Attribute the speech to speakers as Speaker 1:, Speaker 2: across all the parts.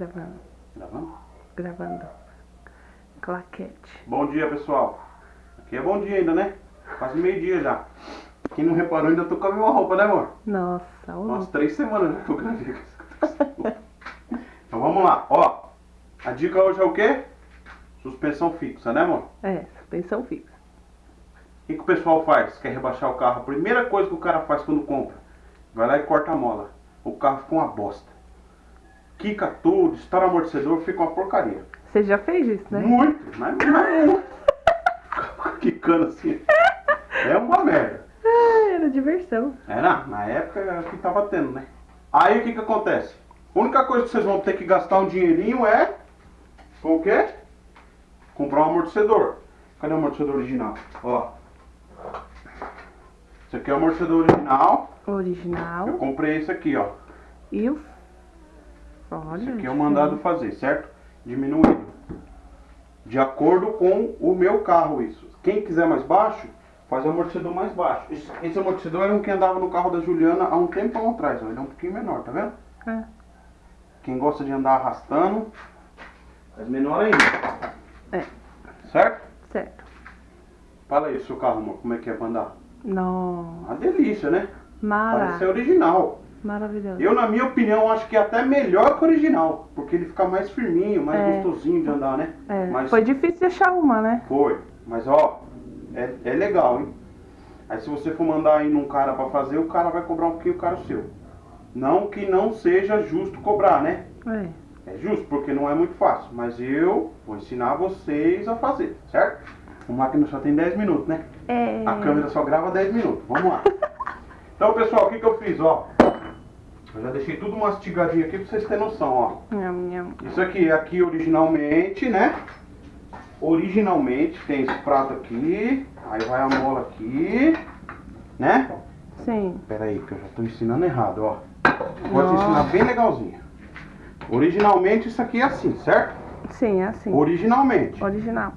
Speaker 1: Gravando.
Speaker 2: Gravando?
Speaker 1: Gravando. Claquete.
Speaker 2: Bom dia, pessoal. Aqui é bom dia ainda, né? Quase meio-dia já. Quem não reparou, ainda tô com a mesma roupa, né, amor?
Speaker 1: Nossa, o
Speaker 2: Umas três semanas já eu gravei com essa Então vamos lá, ó. A dica hoje é o quê? Suspensão fixa, né, amor?
Speaker 1: É, suspensão fixa.
Speaker 2: O que, que o pessoal faz? Quer rebaixar o carro? A primeira coisa que o cara faz quando compra, vai lá e corta a mola. O carro fica uma bosta. Quica tudo, estoura amortecedor, fica uma porcaria.
Speaker 1: Você já fez isso, né?
Speaker 2: Muito, mas muito. Quicando assim. É uma merda.
Speaker 1: Ah, era diversão.
Speaker 2: Era, na época era o que tava tendo, né? Aí o que que acontece? A única coisa que vocês vão ter que gastar um dinheirinho é. Com o quê? Comprar um amortecedor. Cadê o amortecedor original? Ó. Esse aqui é o amortecedor original. Eu
Speaker 1: Original.
Speaker 2: comprei esse aqui, ó.
Speaker 1: E o. Olha.
Speaker 2: Esse aqui é o mandado fazer, certo? Diminuído. De acordo com o meu carro, isso. Quem quiser mais baixo, faz o amortecedor mais baixo. Esse, esse amortecedor era um que andava no carro da Juliana há um tempão atrás, ó. Ele é um pouquinho menor, tá vendo?
Speaker 1: É.
Speaker 2: Quem gosta de andar arrastando, faz menor ainda.
Speaker 1: É,
Speaker 2: Certo?
Speaker 1: certo.
Speaker 2: Fala aí, seu carro, amor, como é que é pra andar?
Speaker 1: Não.
Speaker 2: Uma delícia, né?
Speaker 1: Mara.
Speaker 2: Parece ser original.
Speaker 1: Maravilhoso.
Speaker 2: Eu, na minha opinião, acho que é até melhor que o original. Porque ele fica mais firminho, mais
Speaker 1: É.
Speaker 2: gostosinho de andar, né?
Speaker 1: É,
Speaker 2: Mas-
Speaker 1: Foi difícil achar uma, né?
Speaker 2: Foi, mas ó, é, é legal, hein? Aí se você for mandar aí num cara pra fazer, o cara vai cobrar um pouquinho caro seu. Não que não seja justo cobrar, né?
Speaker 1: É.
Speaker 2: É justo, porque não é muito fácil. Mas eu vou ensinar vocês a fazer, certo? O máquina só tem 10 minutos, né?
Speaker 1: É.
Speaker 2: A câmera só grava 10 minutos. Vamos lá. Então, pessoal, o que, que eu fiz, ó? Eu já deixei tudo mastigadinho aqui pra vocês terem noção, ó.
Speaker 1: Nham, nham.
Speaker 2: Isso aqui é aqui originalmente, né? Originalmente tem esse prato aqui, aí vai a mola aqui, né?
Speaker 1: Sim.
Speaker 2: Pera aí, que eu já tô ensinando errado, ó. Vou te ensinar bem legalzinho. Originalmente isso aqui é assim, certo?
Speaker 1: Sim, é assim.
Speaker 2: Originalmente.
Speaker 1: Original.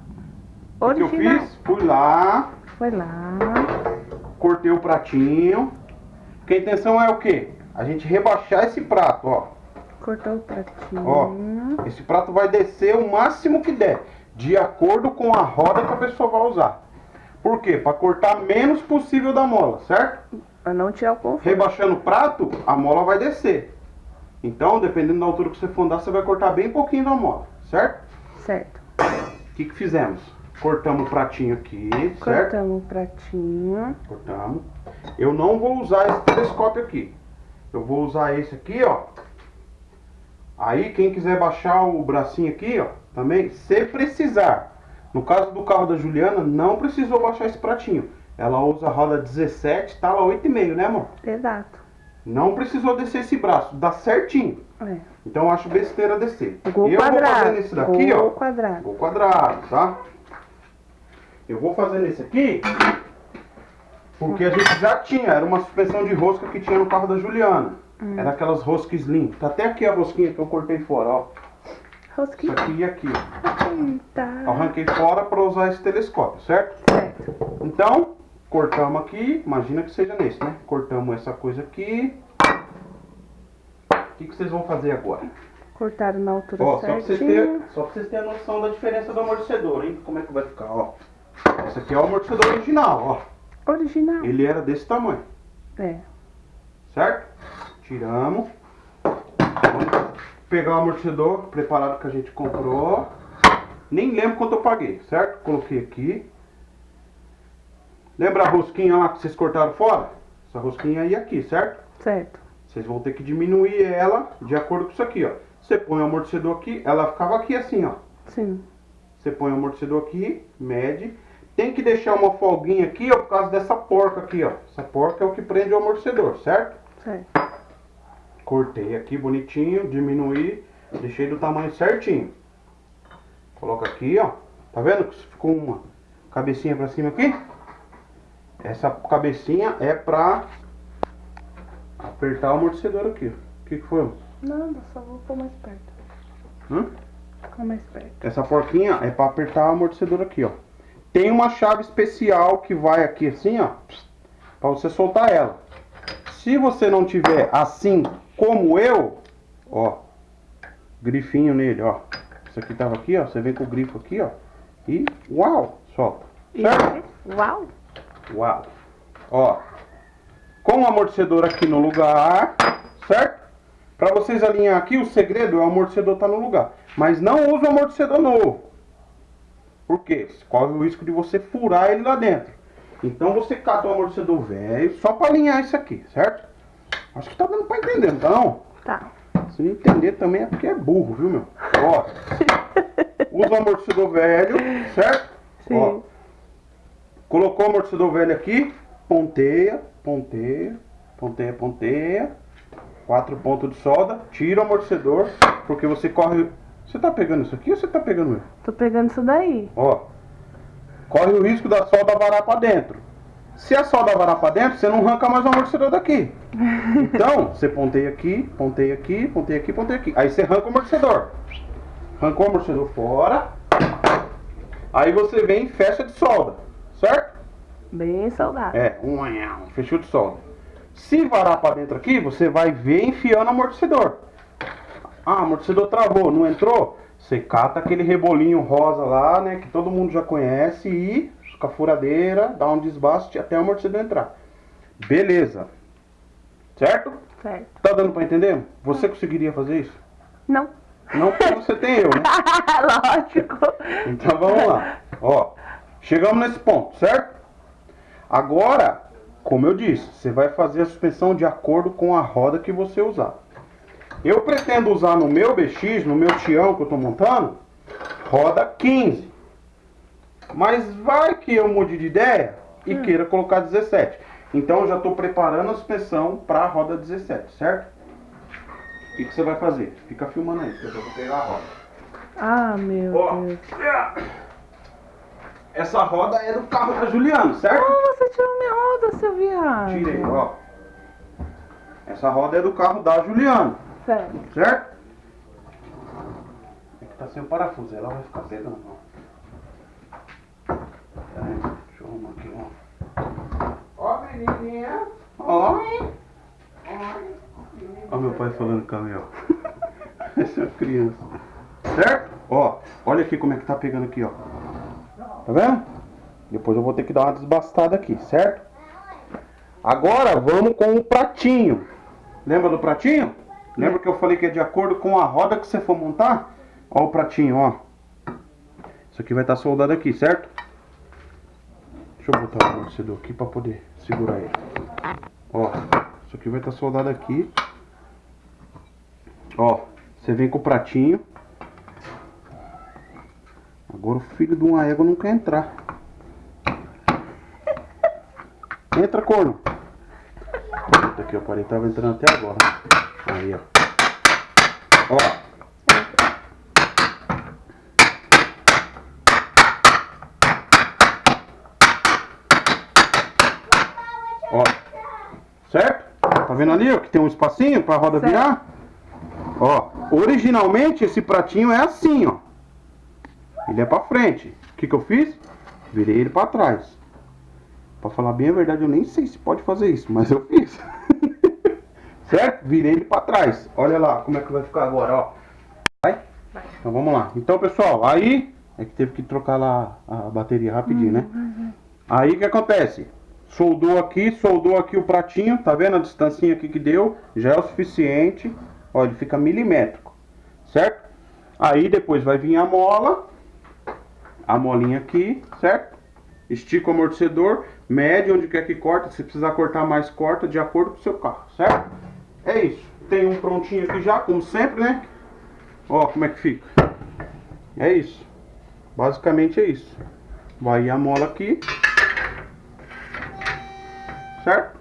Speaker 2: O que eu
Speaker 1: Original.
Speaker 2: fiz? Fui lá,
Speaker 1: Foi lá.
Speaker 2: cortei o pratinho. Porque a intenção é o quê? A gente rebaixar esse prato, ó.
Speaker 1: Cortou o pratinho.
Speaker 2: Ó, esse prato vai descer o máximo que der, de acordo com a roda que a pessoa vai usar. Por quê? Para cortar menos possível da mola, certo?
Speaker 1: Pra não tirar o conforto.
Speaker 2: Rebaixando o prato, a mola vai descer. Então, dependendo da altura que você for andar, você vai cortar bem pouquinho da mola, certo?
Speaker 1: Certo.
Speaker 2: O que, que fizemos? Cortamos o pratinho aqui, certo?
Speaker 1: Cortamos o pratinho.
Speaker 2: Cortamos. Eu não vou usar esse telescópio aqui. Eu vou usar esse aqui, ó. Aí, quem quiser baixar o bracinho aqui, ó, também, se precisar. No caso do carro da Juliana, não precisou baixar esse pratinho. Ela usa a roda 17, tá lá 8,5, né, amor?
Speaker 1: Exato.
Speaker 2: Não precisou descer esse braço, dá certinho.
Speaker 1: É.
Speaker 2: Então eu acho besteira descer.
Speaker 1: Gol
Speaker 2: eu vou
Speaker 1: quadrado.
Speaker 2: fazendo esse daqui,
Speaker 1: Gol
Speaker 2: ó.
Speaker 1: quadrado.
Speaker 2: Gol quadrado, tá? Eu vou fazendo esse aqui porque a gente já tinha, era uma suspensão de rosca que tinha no carro da Juliana.
Speaker 1: Hum.
Speaker 2: Era aquelas roscas slim. Tá até aqui a rosquinha que eu cortei fora, ó. Isso
Speaker 1: Rosquinha.
Speaker 2: aqui e aqui. Eu
Speaker 1: Eita.
Speaker 2: arranquei fora para usar esse telescópio, certo?
Speaker 1: Certo.
Speaker 2: Então, cortamos aqui, imagina que seja nesse, né? Cortamos essa coisa aqui. O que, que vocês vão fazer agora?
Speaker 1: Cortaram na altura
Speaker 2: Ó, só pra, vocês
Speaker 1: certinha.
Speaker 2: terem, só pra vocês terem a noção da diferença do amortecedor, hein? Como é que vai ficar, ó. Esse aqui é o amortecedor original, ó.
Speaker 1: Original.
Speaker 2: Ele era desse tamanho,
Speaker 1: É.
Speaker 2: certo? Tiramos. Vamos pegar o amortecedor preparado que a gente comprou. Nem lembro quanto eu paguei, certo? Coloquei aqui. Lembra a rosquinha lá que vocês cortaram fora? Essa rosquinha aí aqui, certo?
Speaker 1: Certo.
Speaker 2: Vocês vão ter que diminuir ela de acordo com isso aqui, ó. Você põe o amortecedor aqui, ela ficava aqui assim, ó.
Speaker 1: Sim.
Speaker 2: Você põe o amortecedor aqui, mede. Tem que deixar uma folguinha aqui, ó, por causa dessa porca aqui, ó. Essa porca é o que prende o amortecedor, certo?
Speaker 1: Certo.
Speaker 2: Cortei aqui bonitinho, diminuí, deixei do tamanho certinho. Coloca aqui, ó. Tá vendo que ficou uma cabecinha pra cima aqui? Essa cabecinha é pra apertar o amortecedor aqui. ó. O que, que foi?
Speaker 1: Nada, só vou pôr mais perto.
Speaker 2: Hã?
Speaker 1: Ficar mais perto.
Speaker 2: Essa porquinha é pra apertar o amortecedor aqui, ó. Tem uma chave especial que vai aqui assim, ó, pra você soltar ela. Se você não tiver assim como eu, ó, grifinho nele, ó. Isso aqui tava aqui, ó. Você vem com o grifo aqui, ó. E uau, solta. Certo?
Speaker 1: Uau!
Speaker 2: Uau. Ó. Com o amortecedor aqui no lugar, certo? Pra vocês alinhar aqui, o segredo é o amortecedor tá no lugar. Mas não use o amortecedor novo. Por quê? Corre o risco de você furar ele lá dentro. Então você cata o amortecedor velho só pra alinhar isso aqui, certo? Acho que tá dando pra entender, então.
Speaker 1: Tá.
Speaker 2: Se não entender também é porque é burro, viu, meu? Ó. Usa o amortecedor velho, certo?
Speaker 1: Sim.
Speaker 2: Ó. Colocou o amortecedor velho aqui, ponteia, ponteia, ponteia, ponteia. Quatro pontos de solda, tira o amortecedor, porque você corre. Você tá pegando isso aqui ou você tá pegando ele?
Speaker 1: Tô pegando isso daí.
Speaker 2: Ó. Corre o risco da solda varar pra dentro. Se a solda varar pra dentro, você não arranca mais o amortecedor daqui. Então, você ponteia aqui, ponteia aqui, ponteia aqui, ponteia aqui. Aí você arranca o amortecedor. Arrancou o amortecedor fora. Aí você vem e fecha de solda. Certo?
Speaker 1: Bem soldado.
Speaker 2: É, um anhão, fechou de solda. Se varar pra dentro aqui, você vai ver enfiando o amortecedor. Ah, amortecedor travou, não entrou? Você cata aquele rebolinho rosa lá, né, que todo mundo já conhece e com a furadeira, dá um desbaste até o amortecedor entrar. Beleza. Certo?
Speaker 1: Certo.
Speaker 2: Tá dando pra entender? Você conseguiria fazer isso?
Speaker 1: Não.
Speaker 2: Não porque você tem eu, né?
Speaker 1: Lógico.
Speaker 2: Então vamos lá. Ó, chegamos nesse ponto, certo? Agora, como eu disse, você vai fazer a suspensão de acordo com a roda que você usar. Eu pretendo usar no meu BX, no meu Tião que eu tô montando, roda 15. Mas vai que eu mude de ideia e queira colocar 17. Então eu já estou preparando a suspensão para a roda 17, certo? O que, que você vai fazer? Fica filmando aí, que eu vou pegar a roda.
Speaker 1: Ah, meu
Speaker 2: Ó.
Speaker 1: Deus.
Speaker 2: Essa roda é do carro da Juliana, certo?
Speaker 1: Ah, você tirou minha roda, seu viado.
Speaker 2: Tirei, ó. Essa roda é do carro da Juliana,
Speaker 1: Certo.
Speaker 2: certo? É que tá sem o parafuso, ela vai ficar pegando, ó. Aí, deixa eu arrumar aqui, ó. Ó, menininha. Oi. Oi. Ó meu pai falando caminhão. Essa é uma criança. Certo? Ó, olha aqui como é que tá pegando aqui, ó. Tá vendo? Depois eu vou ter que dar uma desbastada aqui, certo? Agora vamos com o pratinho. Lembra do pratinho? Lembra que eu falei que é de acordo com a roda que você for montar? Ó o pratinho, ó. Isso aqui vai estar soldado aqui, certo? Deixa eu botar o amortecedor aqui para poder segurar ele. Ó, isso aqui vai estar soldado aqui. Ó, você vem com o pratinho. Agora o filho de uma égua não quer entrar. Entra, corno. Puta que eu parei, tava entrando até agora. Aí, ó. Ó. Ó. Certo? Tá vendo ali, ó, que tem um espacinho pra roda
Speaker 1: Certo.
Speaker 2: virar? Ó, originalmente esse pratinho é assim, ó. Ele é pra frente. O que que eu fiz? Virei ele pra trás. Pra falar bem a verdade, eu nem sei se pode fazer isso, mas eu fiz. certo? Virei ele pra trás. Olha lá como é que vai ficar agora, ó. Vai?
Speaker 1: Vai.
Speaker 2: Então vamos lá. Então, pessoal, aí é que teve que trocar lá a bateria rapidinho, né? Aí o que acontece? Soldou aqui, soldou aqui o pratinho, tá vendo a distancinha aqui que deu? Já é o suficiente. Ó, ele fica milimétrico, certo? Aí depois vai vir a mola, a molinha aqui, certo? Estica o amortecedor, mede onde quer que corta, se precisar cortar mais, corta de acordo com o seu carro, certo? É isso. Tem um prontinho aqui já, como sempre, né? Ó, como é que fica. É isso. Basicamente é isso. Vai a mola aqui. Certo?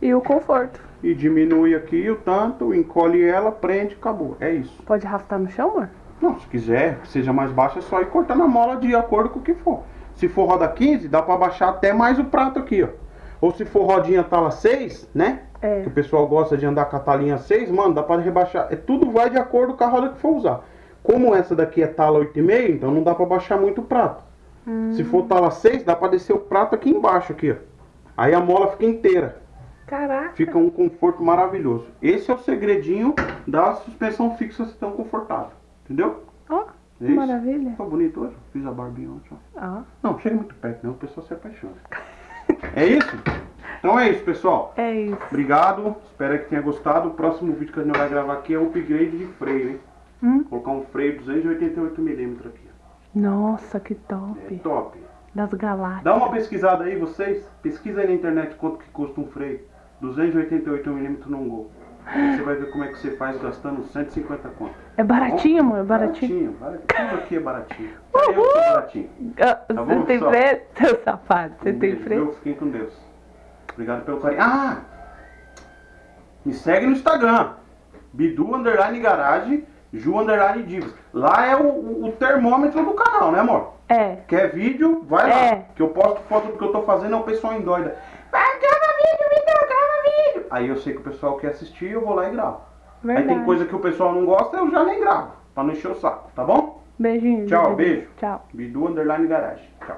Speaker 1: E o conforto.
Speaker 2: E diminui aqui o tanto, encolhe ela, prende, acabou. É isso.
Speaker 1: Pode arrastar no chão, amor?
Speaker 2: Não, se quiser que seja mais baixo, é só ir cortando a mola de acordo com o que for. Se for roda 15, dá pra baixar até mais o prato aqui, ó. Ou se for rodinha tala 6, né?
Speaker 1: É.
Speaker 2: Que o pessoal gosta de andar com a talinha 6, mano, dá pra rebaixar. É, tudo vai de acordo com a roda que for usar. Como essa daqui é tala 8,5, então não dá pra baixar muito o prato. Se for tala 6, dá pra descer o prato aqui embaixo, aqui, ó. Aí a mola fica inteira.
Speaker 1: Caraca.
Speaker 2: Fica um conforto maravilhoso. Esse é o segredinho da suspensão fixa ser tão confortável. Entendeu?
Speaker 1: Ó,
Speaker 2: É isso.
Speaker 1: maravilha.
Speaker 2: Ficou bonito hoje? Fiz a barbinha ontem. ó.
Speaker 1: Ó,
Speaker 2: Não, chega muito perto, não. O pessoal se apaixona. É isso? Então é isso, pessoal.
Speaker 1: é isso.
Speaker 2: Obrigado. Espero que tenha gostado. O próximo vídeo que a gente vai gravar aqui é o upgrade de freio, hein?
Speaker 1: Hum?
Speaker 2: Colocar um freio 288mm aqui.
Speaker 1: Nossa, que
Speaker 2: É
Speaker 1: top.
Speaker 2: top.
Speaker 1: Das galáxias.
Speaker 2: Dá uma pesquisada aí, vocês. Pesquisa aí na internet quanto que custa um freio. 288mm num gol. Aí você vai ver como é que você faz gastando 150 conto.
Speaker 1: É baratinho, amor? É baratinho?
Speaker 2: Baratinho. baratinho. Tudo aqui é baratinho. Até eu sou baratinho.
Speaker 1: Ah,
Speaker 2: Tá
Speaker 1: Você
Speaker 2: bom,
Speaker 1: tem
Speaker 2: pessoal?
Speaker 1: freio? Seu safado, você tem
Speaker 2: viu? Fiquem com Deus. Obrigado pelo carinho. Ah! Me segue no Instagram. Bidu Underline Garage, Ju Underline Divas. Lá é o, o- termômetro do canal, né amor?
Speaker 1: É.
Speaker 2: Quer vídeo? Vai lá.
Speaker 1: É.
Speaker 2: Que eu posto foto do que eu tô fazendo, é o pessoal endoida. Vai, grava vídeo, Bidu, grava vídeo. Aí eu sei que o pessoal quer assistir, eu vou lá e gravo.
Speaker 1: Verdade.
Speaker 2: Aí tem coisa que o pessoal não gosta, eu já nem gravo. Pra não encher o saco, tá bom?
Speaker 1: Beijinho.
Speaker 2: Tchau,
Speaker 1: Bidu.
Speaker 2: beijo.
Speaker 1: Tchau.
Speaker 2: Bidu Underline Garage. Tchau.